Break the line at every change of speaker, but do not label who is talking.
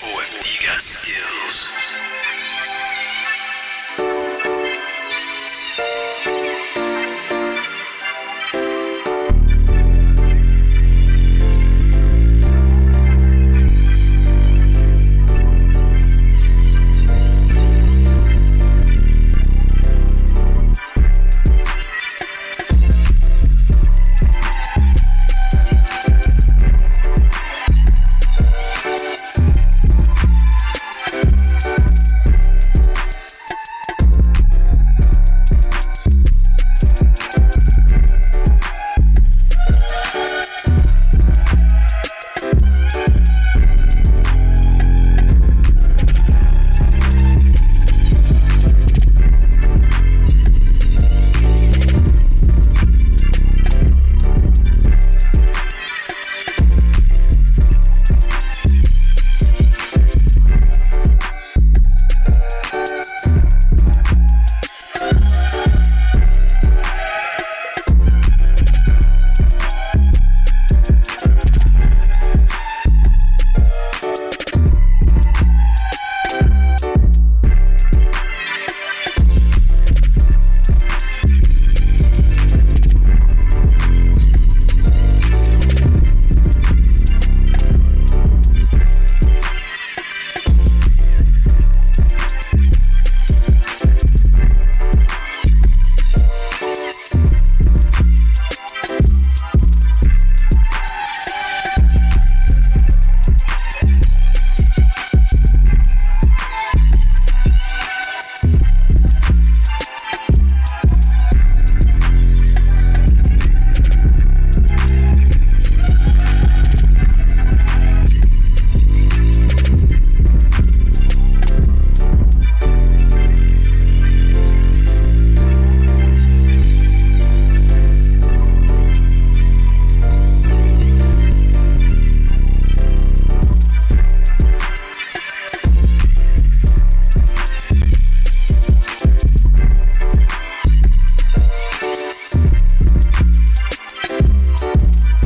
OFT got skills. Bye.